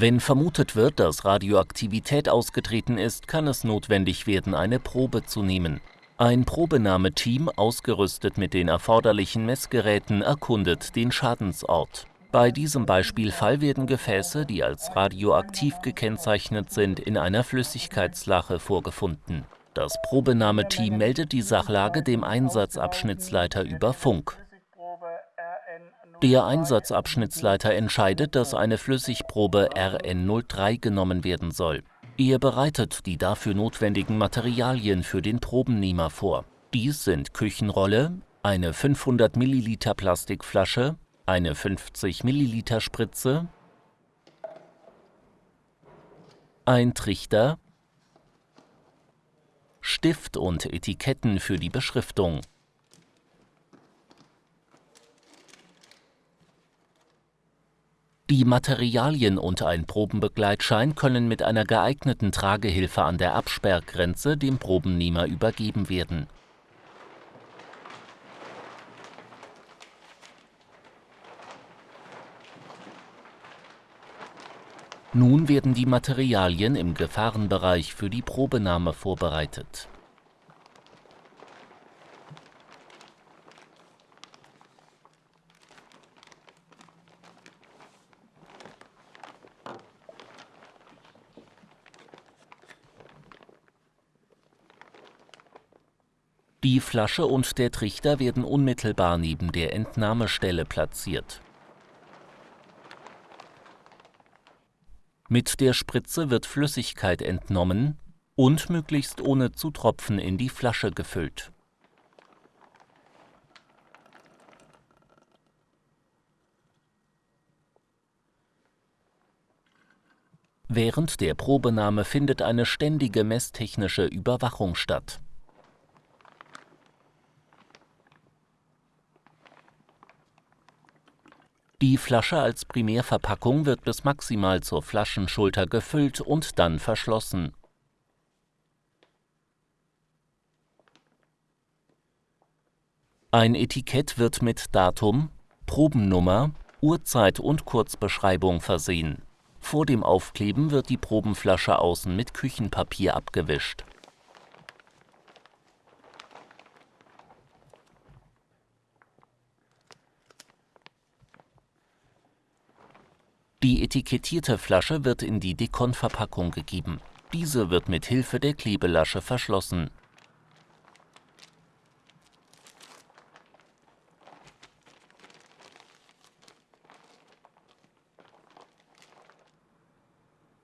Wenn vermutet wird, dass Radioaktivität ausgetreten ist, kann es notwendig werden, eine Probe zu nehmen. Ein Probenahmeteam, ausgerüstet mit den erforderlichen Messgeräten, erkundet den Schadensort. Bei diesem Beispielfall werden Gefäße, die als radioaktiv gekennzeichnet sind, in einer Flüssigkeitslache vorgefunden. Das Probenahmeteam meldet die Sachlage dem Einsatzabschnittsleiter über Funk. Der Einsatzabschnittsleiter entscheidet, dass eine Flüssigprobe RN03 genommen werden soll. Er bereitet die dafür notwendigen Materialien für den Probennehmer vor. Dies sind Küchenrolle, eine 500 Milliliter Plastikflasche, eine 50 Milliliter Spritze, ein Trichter, Stift und Etiketten für die Beschriftung. Die Materialien und ein Probenbegleitschein können mit einer geeigneten Tragehilfe an der Absperrgrenze dem Probennehmer übergeben werden. Nun werden die Materialien im Gefahrenbereich für die Probenahme vorbereitet Die Flasche und der Trichter werden unmittelbar neben der Entnahmestelle platziert. Mit der Spritze wird Flüssigkeit entnommen und möglichst ohne zu tropfen in die Flasche gefüllt. Während der Probenahme findet eine ständige messtechnische Überwachung statt Die Flasche als Primärverpackung wird bis maximal zur Flaschenschulter gefüllt und dann verschlossen. Ein Etikett wird mit Datum, Probennummer, Uhrzeit und Kurzbeschreibung versehen. Vor dem Aufkleben wird die Probenflasche außen mit Küchenpapier abgewischt Die etikettierte Flasche wird in die Dekonverpackung gegeben. Diese wird mit Hilfe der Klebelasche verschlossen.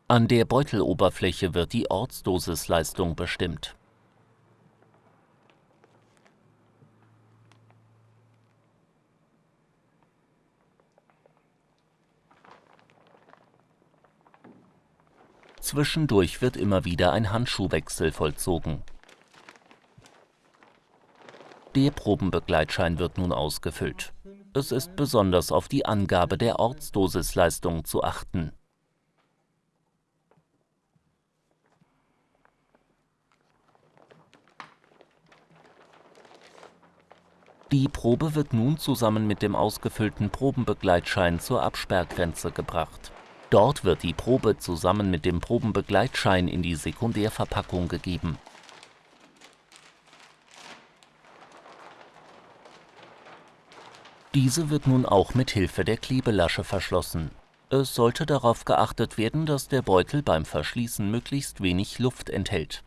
An der Beuteloberfläche wird die Ortsdosisleistung bestimmt Zwischendurch wird immer wieder ein Handschuhwechsel vollzogen. Der Probenbegleitschein wird nun ausgefüllt. Es ist besonders auf die Angabe der Ortsdosisleistung zu achten. Die Probe wird nun zusammen mit dem ausgefüllten Probenbegleitschein zur Absperrgrenze gebracht Dort wird die Probe zusammen mit dem Probenbegleitschein in die Sekundärverpackung gegeben. Diese wird nun auch mit Hilfe der Klebelasche verschlossen. Es sollte darauf geachtet werden, dass der Beutel beim Verschließen möglichst wenig Luft enthält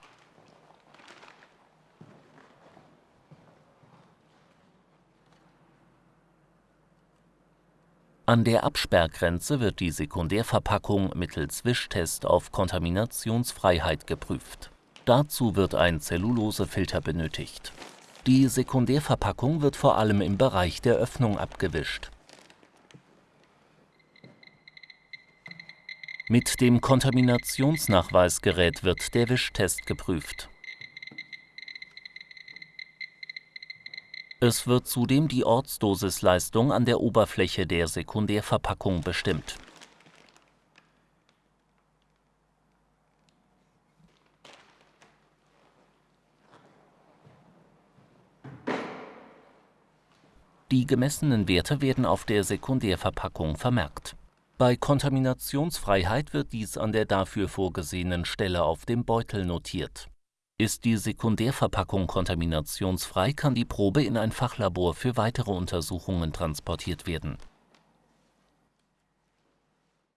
An der Absperrgrenze wird die Sekundärverpackung mittels Wischtest auf Kontaminationsfreiheit geprüft. Dazu wird ein Zellulosefilter benötigt. Die Sekundärverpackung wird vor allem im Bereich der Öffnung abgewischt. Mit dem Kontaminationsnachweisgerät wird der Wischtest geprüft Es wird zudem die Ortsdosisleistung an der Oberfläche der Sekundärverpackung bestimmt. Die gemessenen Werte werden auf der Sekundärverpackung vermerkt Bei Kontaminationsfreiheit wird dies an der dafür vorgesehenen Stelle auf dem Beutel notiert. Ist die Sekundärverpackung kontaminationsfrei, kann die Probe in ein Fachlabor für weitere Untersuchungen transportiert werden